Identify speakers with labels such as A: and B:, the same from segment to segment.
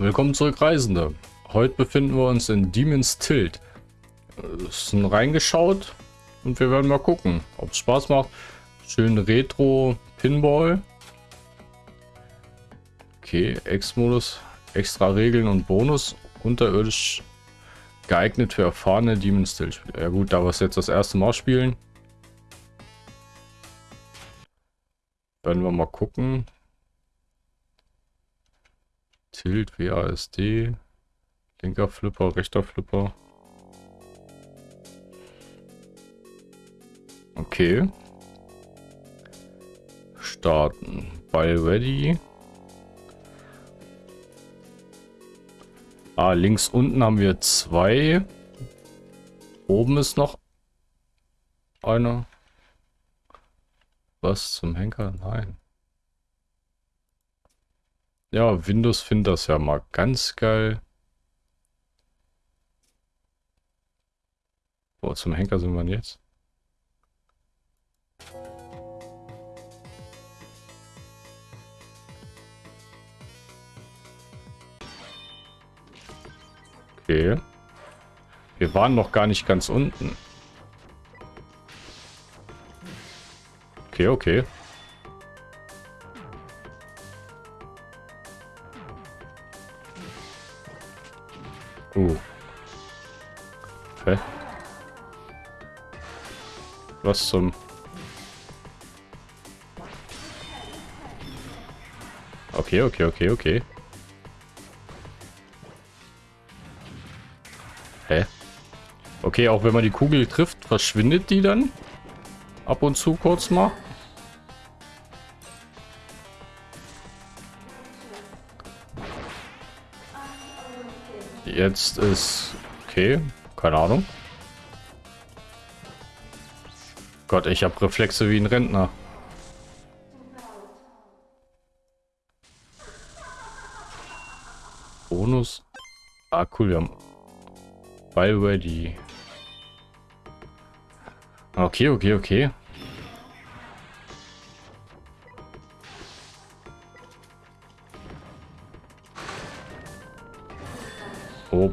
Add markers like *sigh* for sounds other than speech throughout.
A: Willkommen zurück, Reisende. Heute befinden wir uns in Demon's Tilt. Es sind reingeschaut und wir werden mal gucken, ob es Spaß macht. Schön Retro Pinball. Okay, X-Modus, extra Regeln und Bonus. Unterirdisch geeignet für erfahrene Demon's Tilt. Ja gut, da wir es jetzt das erste Mal spielen. Werden wir mal gucken. Tilt, WASD, linker Flipper, rechter Flipper. Okay. Starten. Ball ready. Ah, links unten haben wir zwei. Oben ist noch einer. Was zum Henker? Nein. Ja, Windows findet das ja mal ganz geil. Wo zum Henker sind wir jetzt? Okay. Wir waren noch gar nicht ganz unten. Okay, okay. Hä? Was zum... Okay, okay, okay, okay. Hä? Okay, auch wenn man die Kugel trifft, verschwindet die dann? Ab und zu kurz mal? Jetzt ist... Okay, keine Ahnung. Gott, ich habe Reflexe wie ein Rentner. Bonus. Ah, cool, wir haben... Ball ready. Okay, okay, okay.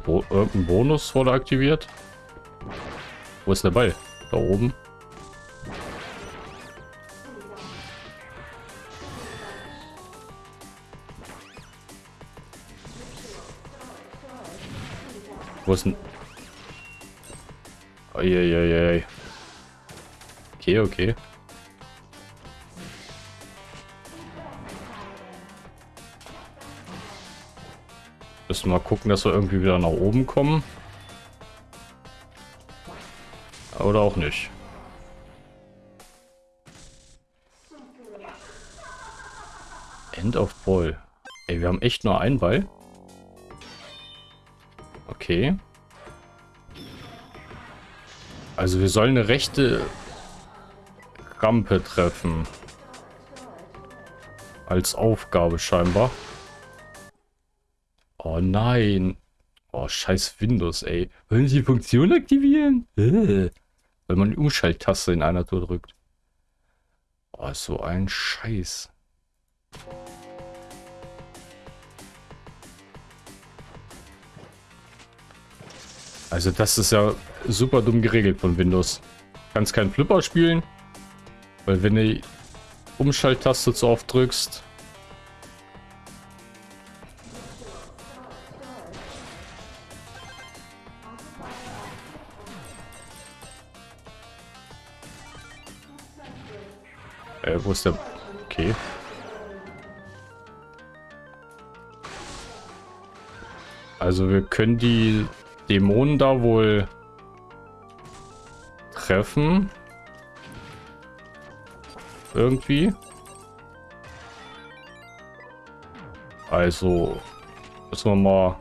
A: Bo irgendein Bonus wurde aktiviert. Wo ist der Ball? Da oben. Wo ist denn... Eieiei. Okay, okay. Müssen mal gucken, dass wir irgendwie wieder nach oben kommen. Oder auch nicht. End of Ball. Ey, wir haben echt nur einen Ball. Okay. Also wir sollen eine rechte Rampe treffen. Als Aufgabe scheinbar. Oh nein. Oh, scheiß Windows, ey. Wollen Sie die Funktion aktivieren? Äh. Weil man die Umschalttaste in einer Tour drückt. Oh, so ein Scheiß. Also das ist ja super dumm geregelt von Windows. Kannst keinen Flipper spielen, weil wenn du die Umschalttaste zu oft drückst, Äh, wo ist der... Okay. Also wir können die Dämonen da wohl treffen. Irgendwie. Also müssen wir mal...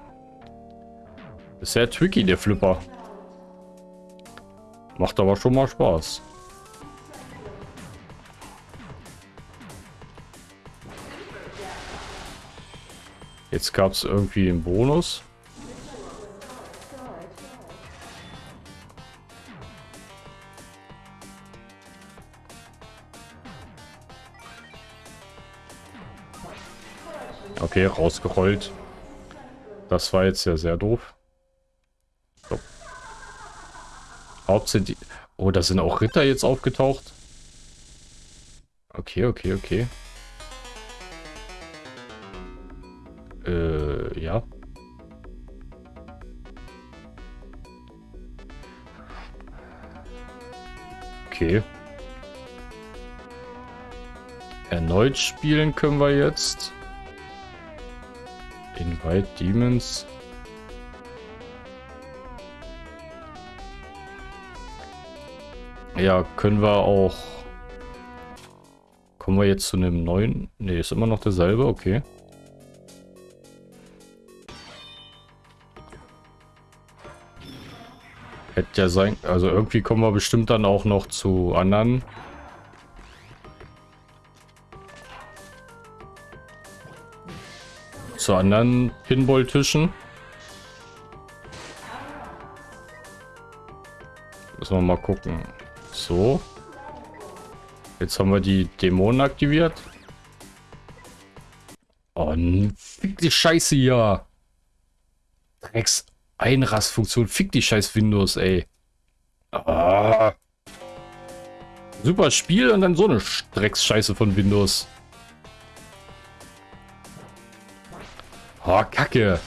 A: Ist sehr tricky, der Flipper. Macht aber schon mal Spaß. Jetzt gab es irgendwie einen Bonus. Okay, rausgerollt. Das war jetzt ja sehr doof. So. Hauptsächlich... Oh, da sind auch Ritter jetzt aufgetaucht. Okay, okay, okay. Okay. Erneut spielen können wir jetzt. Invite Demons. Ja, können wir auch... Kommen wir jetzt zu einem neuen... Ne, ist immer noch derselbe, okay. Hätte ja sein... Also irgendwie kommen wir bestimmt dann auch noch zu anderen. Zu anderen Pinball-Tischen. Müssen wir mal gucken. So. Jetzt haben wir die Dämonen aktiviert. Oh, fick die Scheiße hier. Drecks Einrastfunktion. Fick die scheiß Windows, ey. Ah. Super Spiel und dann so eine Drecksscheiße von Windows. Oh, Kacke.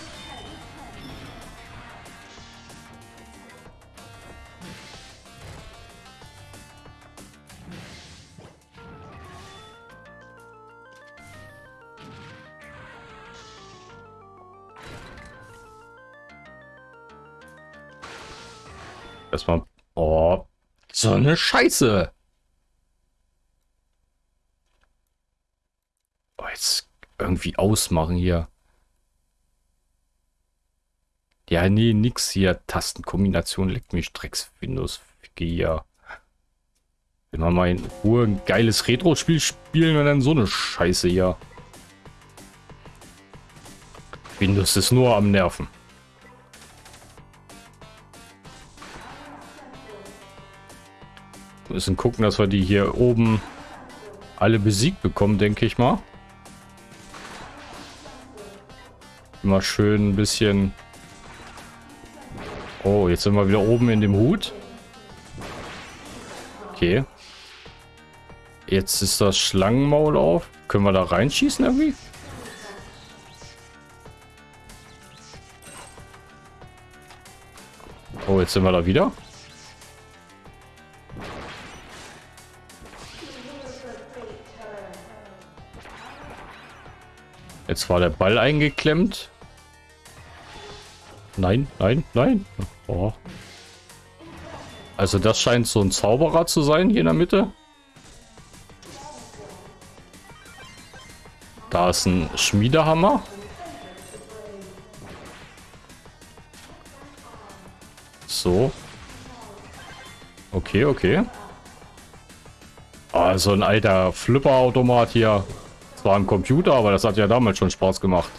A: So eine Scheiße. Oh, jetzt irgendwie ausmachen hier. Ja, nee, nix hier. Tastenkombination leckt mich Drecks Windows. hier. Wenn wir mal in Ruhe ein geiles Retro-Spiel spielen und dann so eine Scheiße hier. Windows ist nur am Nerven. Wir müssen gucken, dass wir die hier oben alle besiegt bekommen, denke ich mal. Immer schön ein bisschen... Oh, jetzt sind wir wieder oben in dem Hut. Okay. Jetzt ist das Schlangenmaul auf. Können wir da reinschießen irgendwie? Oh, jetzt sind wir da wieder. Jetzt war der Ball eingeklemmt. Nein, nein, nein. Oh. Also das scheint so ein Zauberer zu sein hier in der Mitte. Da ist ein Schmiedehammer. So. Okay, okay. Also ein alter Flipperautomat hier. Zwar ein Computer, aber das hat ja damals schon Spaß gemacht.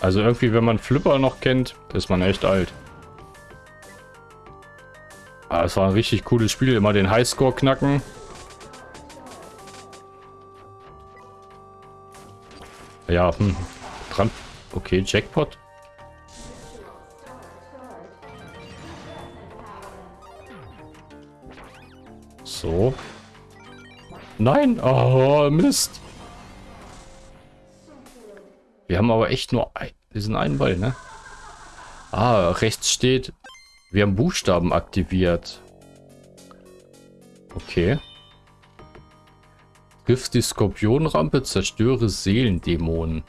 A: Also irgendwie, wenn man Flipper noch kennt, ist man echt alt. Es war ein richtig cooles Spiel. Immer den Highscore knacken. Ja, hm. Okay, Jackpot. Nein! Oh, Mist! Wir haben aber echt nur ein, diesen einen Ball, ne? Ah, rechts steht, wir haben Buchstaben aktiviert. Okay. Griff die Skorpionrampe, zerstöre Seelendämonen.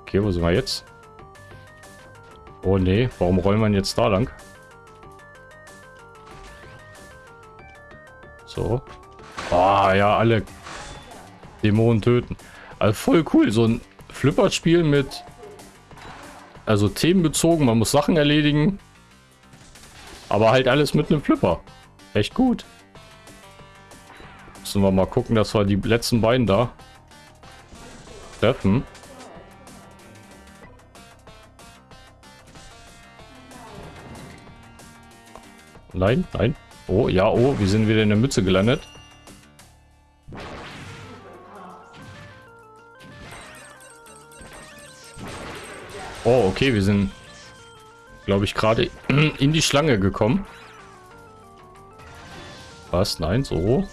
A: Okay, wo sind wir jetzt? Oh nee, warum rollen wir jetzt da lang? So. Ah, ja, alle Dämonen töten. Also voll cool, so ein Flipperspiel mit also themenbezogen, man muss Sachen erledigen. Aber halt alles mit einem Flipper. Echt gut. Müssen wir mal gucken, dass wir die letzten beiden da treffen. Nein, nein. Oh, ja, oh, wir sind wieder in der Mütze gelandet. Oh, okay, wir sind, glaube ich, gerade *clears throat* in die Schlange gekommen. Was? Nein, so.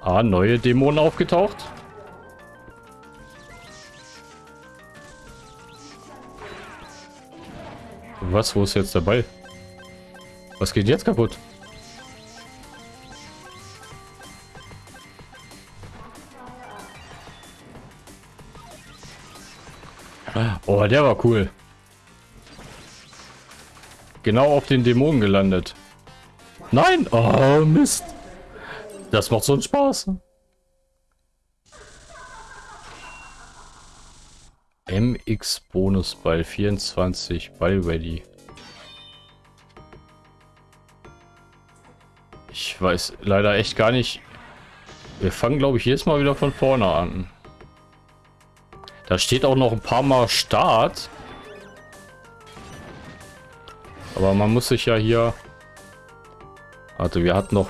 A: Ah, neue Dämonen aufgetaucht. Was? Wo ist jetzt der Ball? Was geht jetzt kaputt? Oh, der war cool. Genau auf den Dämonen gelandet. Nein! Oh, Mist. Das macht so einen Spaß. MX Bonus Ball 24 Ball ready. Weiß leider echt gar nicht. Wir fangen glaube ich jedes Mal wieder von vorne an. Da steht auch noch ein paar Mal Start. Aber man muss sich ja hier... Warte, wir hatten noch...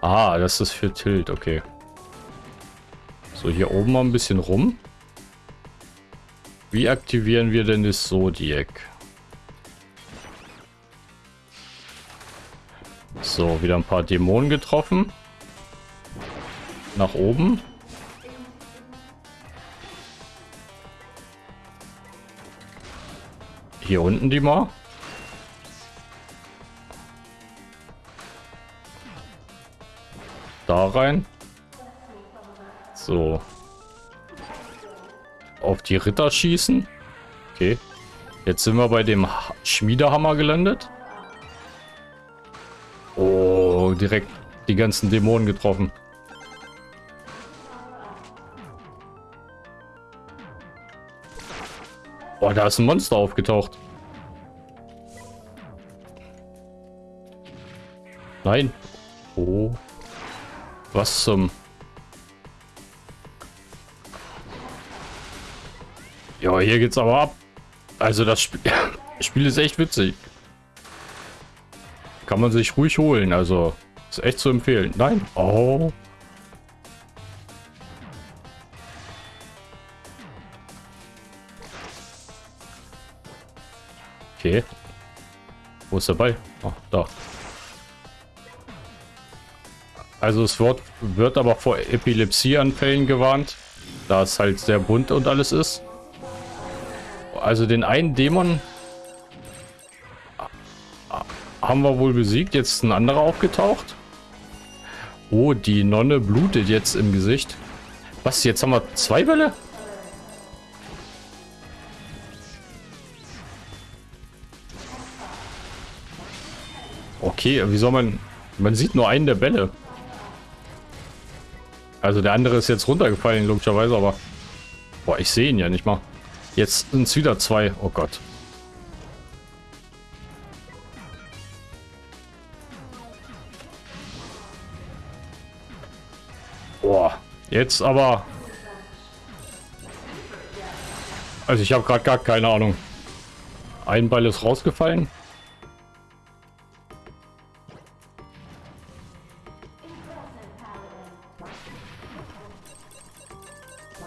A: Ah, das ist für Tilt, okay. So, hier oben mal ein bisschen rum. Wie aktivieren wir denn das Zodiac? So, wieder ein paar Dämonen getroffen. Nach oben. Hier unten die mal. Da rein. So. Auf die Ritter schießen. Okay. Jetzt sind wir bei dem Schmiedehammer gelandet. Direkt die ganzen Dämonen getroffen. Oh, da ist ein Monster aufgetaucht. Nein. Oh. Was zum... Ja, hier geht's aber ab. Also das Spiel, *laughs* Spiel ist echt witzig. Kann man sich ruhig holen, also ist echt zu empfehlen. Nein. Oh. Okay. Wo ist der Ball? Oh, da. Also es wird, wird aber vor Epilepsieanfällen gewarnt, da es halt sehr bunt und alles ist. Also den einen Dämon haben wir wohl besiegt. Jetzt ein anderer aufgetaucht. Oh, die Nonne blutet jetzt im Gesicht. Was, jetzt haben wir zwei Bälle? Okay, wie soll man... Man sieht nur einen der Bälle. Also der andere ist jetzt runtergefallen, logischerweise, aber... Boah, ich sehe ihn ja nicht mal. Jetzt sind es wieder zwei. Oh Gott. Jetzt aber... Also ich habe gerade gar keine Ahnung. Ein Ball ist rausgefallen.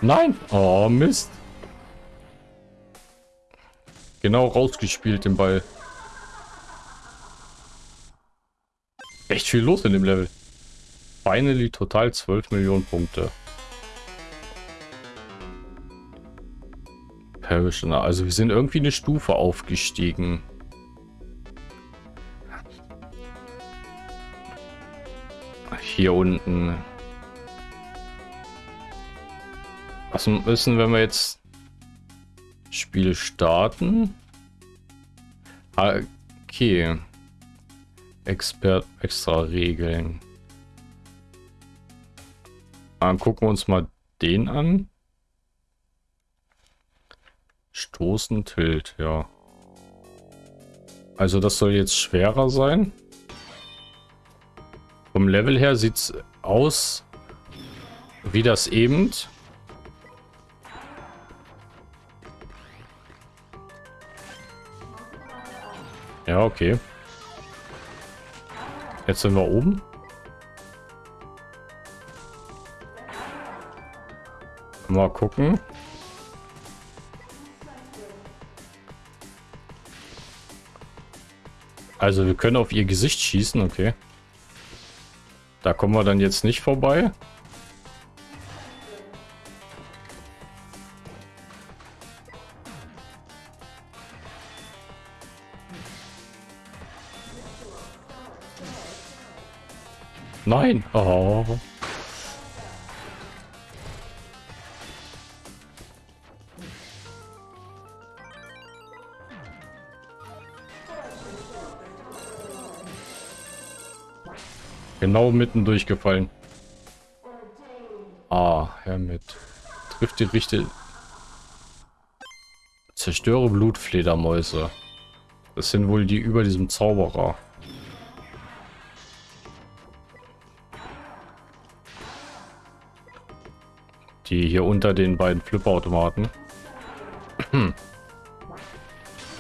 A: Nein! Oh, Mist. Genau rausgespielt den Ball. Echt viel los in dem Level. Finally total 12 Millionen Punkte. Parishioner. Also wir sind irgendwie eine Stufe aufgestiegen. Hier unten. Was müssen, wenn wir jetzt Spiel starten? Ah, okay. Expert extra Regeln. Dann gucken wir uns mal den an. Stoßen, Tilt, ja. Also das soll jetzt schwerer sein. Vom Level her sieht es aus wie das eben. Ja, okay. Jetzt sind wir oben. Mal gucken. Also wir können auf ihr Gesicht schießen, okay. Da kommen wir dann jetzt nicht vorbei. Nein. Oh. Genau mitten durchgefallen. Ah, Hermit. Trifft die richtige... Zerstöre Blutfledermäuse. Das sind wohl die über diesem Zauberer. Die hier unter den beiden Flipperautomaten. *clears throat*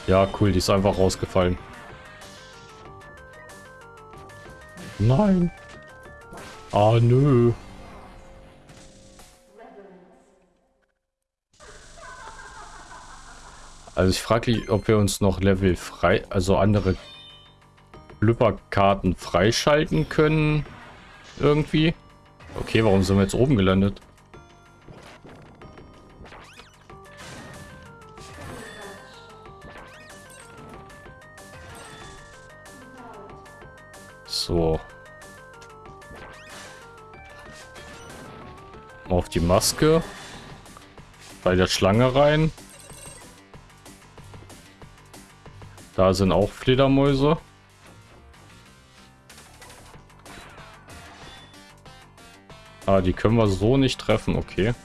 A: ja, cool, die ist einfach rausgefallen. Nein. Ah, nö. Also ich frage mich, ob wir uns noch Level frei, also andere Flipperkarten freischalten können. Irgendwie. Okay, warum sind wir jetzt oben gelandet? Maske. Bei der Schlange rein. Da sind auch Fledermäuse. Ah, die können wir so nicht treffen, okay.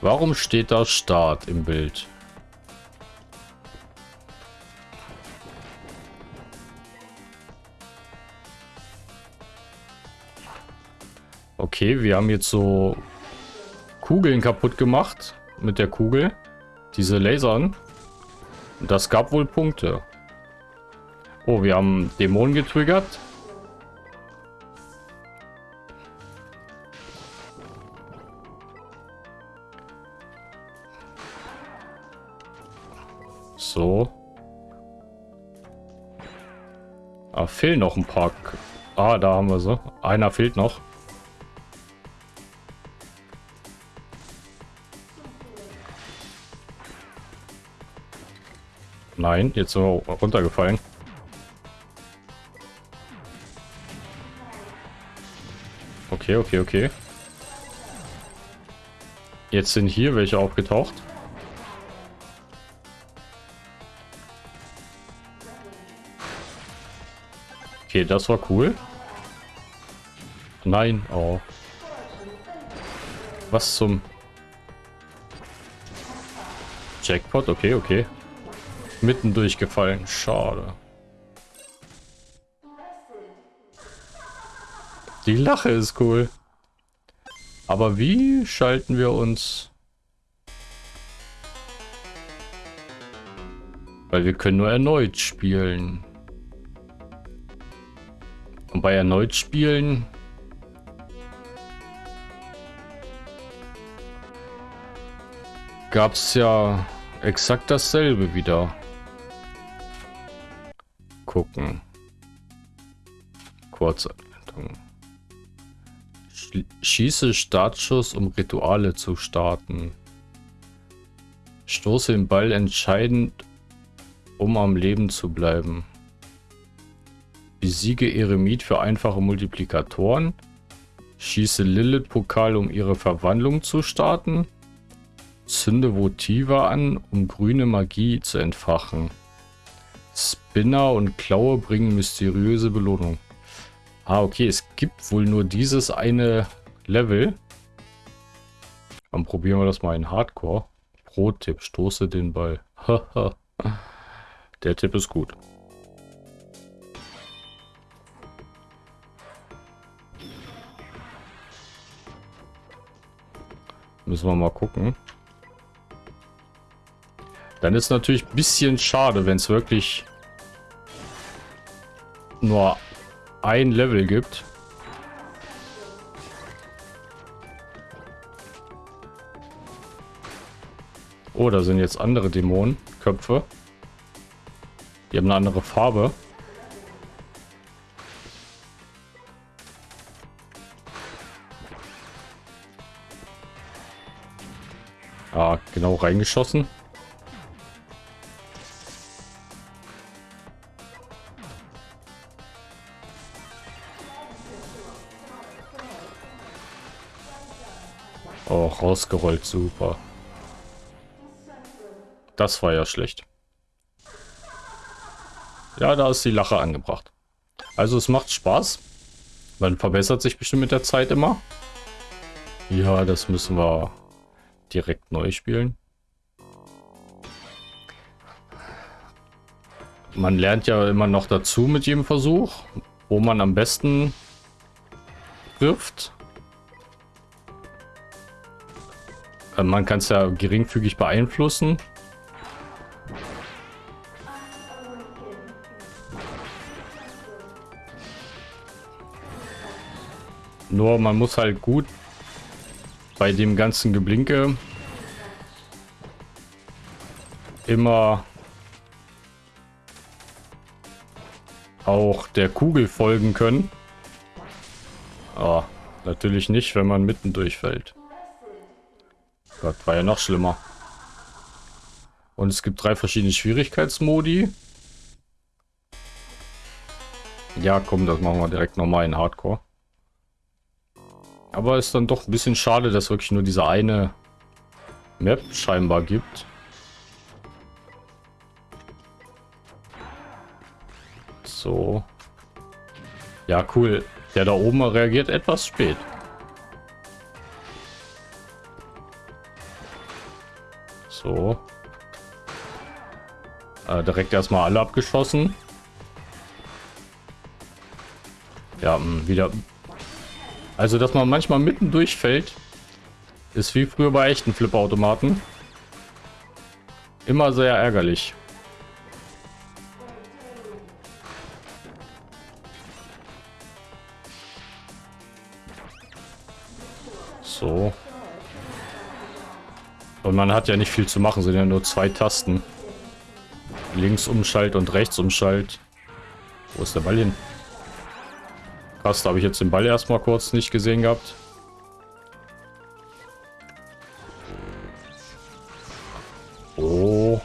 A: Warum steht da Start im Bild? Okay, wir haben jetzt so Kugeln kaputt gemacht mit der Kugel. Diese Lasern. Das gab wohl Punkte. Oh, wir haben Dämonen getriggert. So. Ah, fehlen noch ein paar. Ah, da haben wir sie. Einer fehlt noch. Nein, jetzt so runtergefallen. Okay, okay, okay. Jetzt sind hier welche aufgetaucht. Okay, das war cool. Nein, oh. Was zum... Jackpot, okay, okay. Mitten durchgefallen. Schade. Die Lache ist cool. Aber wie schalten wir uns... Weil wir können nur erneut spielen. Und bei erneut spielen... gab es ja exakt dasselbe wieder gucken. Kurzanleitung. Schieße Startschuss, um Rituale zu starten. Stoße den Ball entscheidend, um am Leben zu bleiben. Besiege Eremit für einfache Multiplikatoren. Schieße Lilith-Pokal, um ihre Verwandlung zu starten. Zünde Votiva an, um grüne Magie zu entfachen. Spinner und Klaue bringen mysteriöse Belohnung. Ah, okay, es gibt wohl nur dieses eine Level. Dann probieren wir das mal in Hardcore. Pro-Tipp, stoße den Ball. *laughs* Der Tipp ist gut. Müssen wir mal gucken. Dann ist natürlich ein bisschen schade, wenn es wirklich nur ein Level gibt. Oh, da sind jetzt andere Dämonenköpfe. Die haben eine andere Farbe. Ah, genau reingeschossen. Rausgerollt, super. Das war ja schlecht. Ja, da ist die Lache angebracht. Also es macht Spaß. Man verbessert sich bestimmt mit der Zeit immer. Ja, das müssen wir direkt neu spielen. Man lernt ja immer noch dazu mit jedem Versuch, wo man am besten trifft. Man kann es ja geringfügig beeinflussen. Nur man muss halt gut bei dem ganzen Geblinke immer auch der Kugel folgen können. Ah, natürlich nicht, wenn man mitten durchfällt. Gott, war ja noch schlimmer. Und es gibt drei verschiedene Schwierigkeitsmodi. Ja, komm, das machen wir direkt nochmal in Hardcore. Aber ist dann doch ein bisschen schade, dass wirklich nur diese eine Map scheinbar gibt. So. Ja, cool. Der da oben reagiert etwas spät. So. Äh, direkt erstmal alle abgeschossen. Ja, wieder also, dass man manchmal mitten durchfällt, ist wie früher bei echten Flipperautomaten. Immer sehr ärgerlich. Und man hat ja nicht viel zu machen, sind ja nur zwei Tasten. Links umschalt und rechts umschalt. Wo ist der Ball hin? Krass, da habe ich jetzt den Ball erstmal kurz nicht gesehen gehabt. Oh.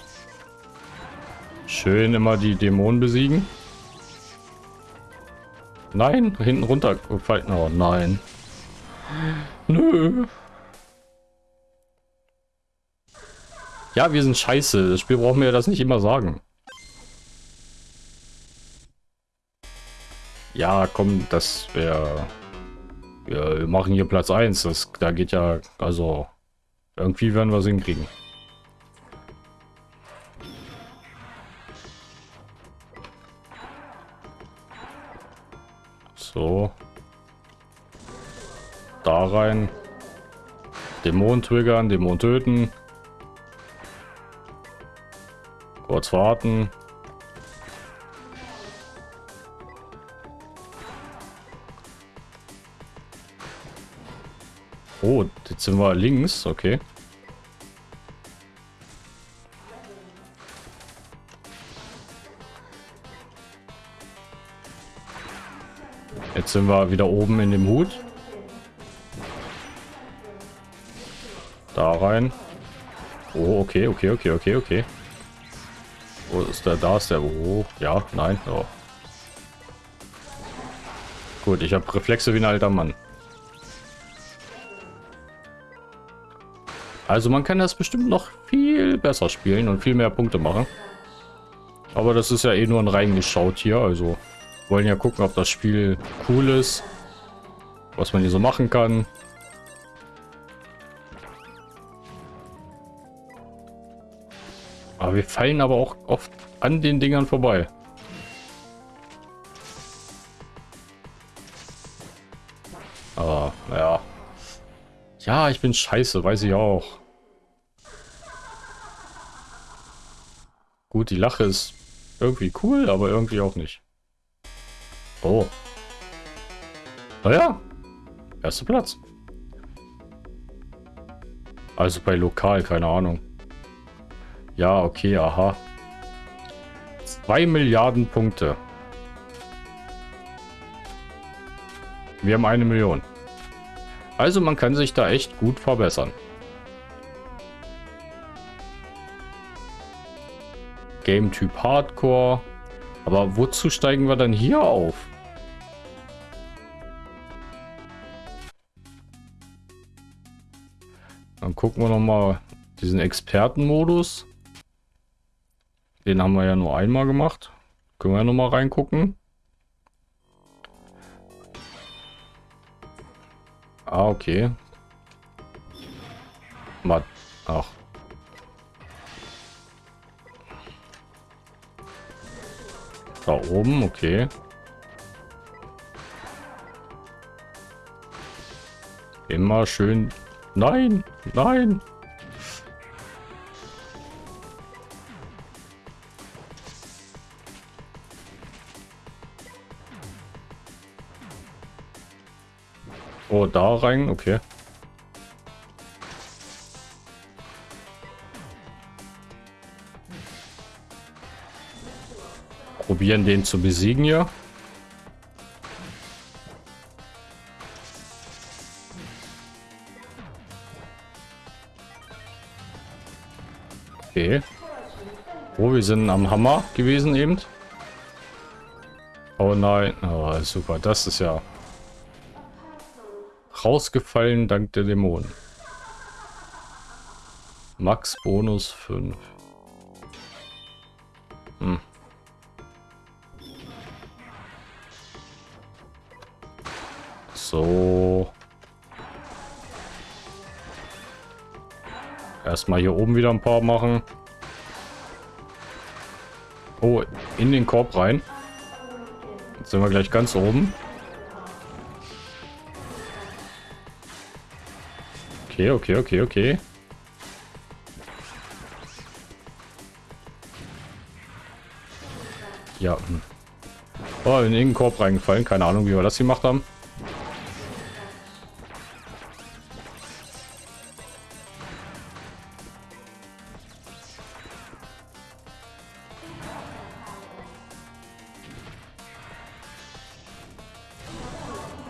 A: Schön immer die Dämonen besiegen. Nein, hinten runtergefallen. Oh nein. Nö. Ja, wir sind scheiße. Das Spiel braucht mir das nicht immer sagen. Ja, komm, das wäre... Ja, wir machen hier Platz 1. Das, da geht ja... Also... Irgendwie werden wir es hinkriegen. So. Da rein. Dämon triggern, Dämon töten. Kurz warten. Oh, jetzt sind wir links, okay. Jetzt sind wir wieder oben in dem Hut. Da rein. Oh, okay, okay, okay, okay, okay. Wo ist der? Da ist der. Oh, ja, nein. Oh. Gut, ich habe Reflexe wie ein alter Mann. Also man kann das bestimmt noch viel besser spielen und viel mehr Punkte machen. Aber das ist ja eh nur ein reingeschaut hier, also wollen ja gucken, ob das Spiel cool ist, was man hier so machen kann. Aber wir fallen aber auch oft an den Dingern vorbei. Aber, naja. Ja, ich bin scheiße, weiß ich auch. Gut, die Lache ist irgendwie cool, aber irgendwie auch nicht. Oh. Naja. Erster Platz. Also bei lokal, keine Ahnung. Ja, okay, aha. 2 Milliarden Punkte. Wir haben eine Million. Also man kann sich da echt gut verbessern. Game-Typ Hardcore. Aber wozu steigen wir dann hier auf? Dann gucken wir nochmal diesen Expertenmodus. Den haben wir ja nur einmal gemacht. Können wir ja nochmal reingucken. Ah, okay. Mal. Ach. Da oben, okay. Immer schön. Nein, nein. Oh, da rein, okay. Probieren den zu besiegen hier. Okay. Oh, wir sind am Hammer gewesen eben. Oh nein. Oh, super. Das ist ja rausgefallen dank der Dämonen. Max Bonus 5. Hm. So. Erstmal hier oben wieder ein paar machen. Oh, in den Korb rein. Jetzt sind wir gleich ganz oben. Okay, okay, okay, okay. Ja. Oh, in den Korb reingefallen. Keine Ahnung, wie wir das gemacht haben.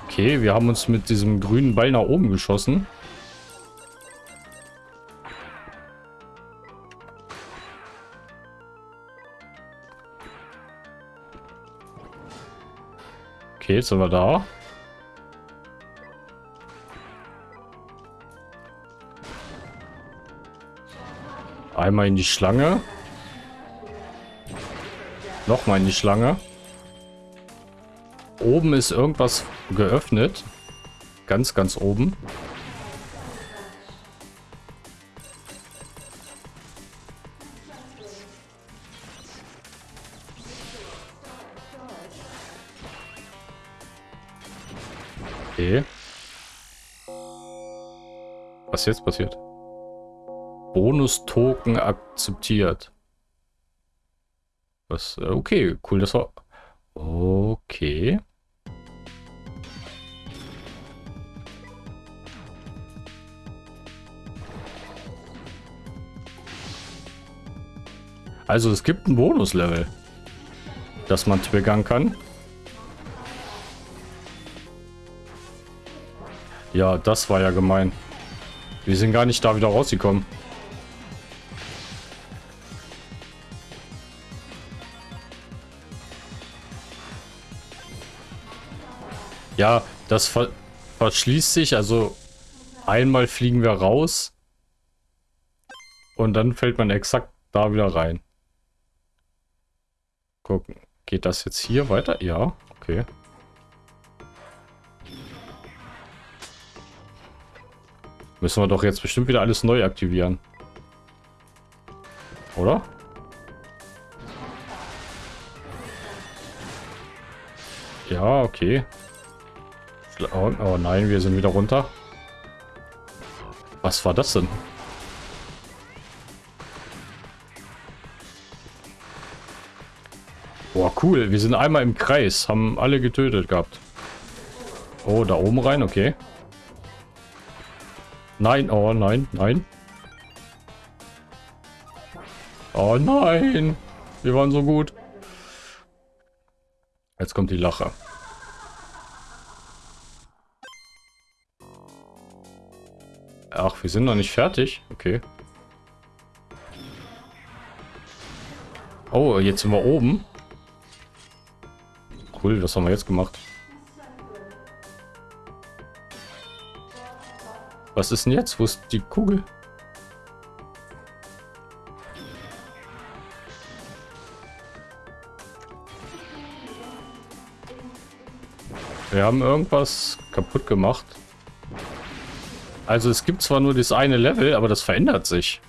A: Okay, wir haben uns mit diesem grünen Ball nach oben geschossen. Okay, jetzt sind wir da. Einmal in die Schlange. Nochmal in die Schlange. Oben ist irgendwas geöffnet. Ganz, ganz oben. Was jetzt passiert? Bonus-Token akzeptiert. Was? Äh, okay, cool, das war... Okay. Also es gibt ein Bonuslevel, das man triggern kann. Ja, das war ja gemein. Wir sind gar nicht da wieder rausgekommen. Ja, das ver verschließt sich. Also einmal fliegen wir raus. Und dann fällt man exakt da wieder rein. Gucken. Geht das jetzt hier weiter? Ja, okay. Müssen wir doch jetzt bestimmt wieder alles neu aktivieren. Oder? Ja, okay. Oh, oh nein, wir sind wieder runter. Was war das denn? Boah, cool. Wir sind einmal im Kreis. Haben alle getötet gehabt. Oh, da oben rein. Okay. Nein, oh nein, nein. Oh nein. Wir waren so gut. Jetzt kommt die Lache. Ach, wir sind noch nicht fertig. Okay. Oh, jetzt sind wir oben. Cool, was haben wir jetzt gemacht? Was ist denn jetzt? Wo ist die Kugel? Wir haben irgendwas kaputt gemacht. Also es gibt zwar nur das eine Level, aber das verändert sich.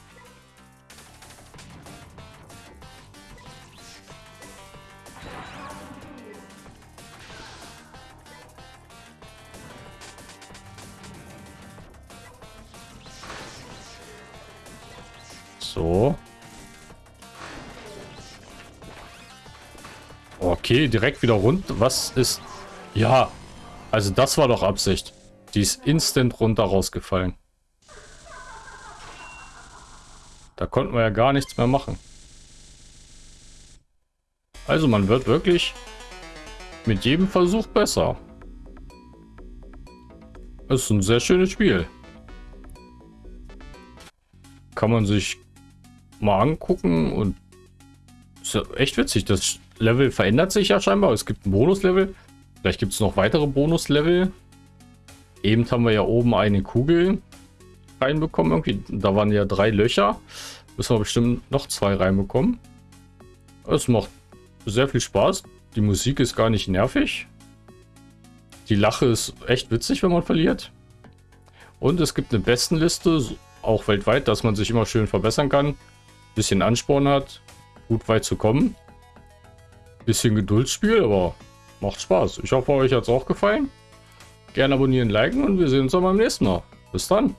A: Direkt wieder rund. Was ist... Ja, also das war doch Absicht. Die ist instant runter rausgefallen. Da konnten wir ja gar nichts mehr machen. Also man wird wirklich mit jedem Versuch besser. Es ist ein sehr schönes Spiel. Kann man sich mal angucken und ist ja echt witzig. Das Level verändert sich ja scheinbar. Es gibt ein Bonuslevel. Vielleicht gibt es noch weitere Bonuslevel. Eben haben wir ja oben eine Kugel reinbekommen. Irgendwie. Da waren ja drei Löcher. Müssen wir bestimmt noch zwei reinbekommen. Es macht sehr viel Spaß. Die Musik ist gar nicht nervig. Die Lache ist echt witzig, wenn man verliert. Und es gibt eine Bestenliste, auch weltweit, dass man sich immer schön verbessern kann bisschen Ansporn hat, gut weit zu kommen. Bisschen Geduldsspiel, aber macht Spaß. Ich hoffe, euch hat es auch gefallen. Gerne abonnieren, liken und wir sehen uns dann beim nächsten Mal. Bis dann.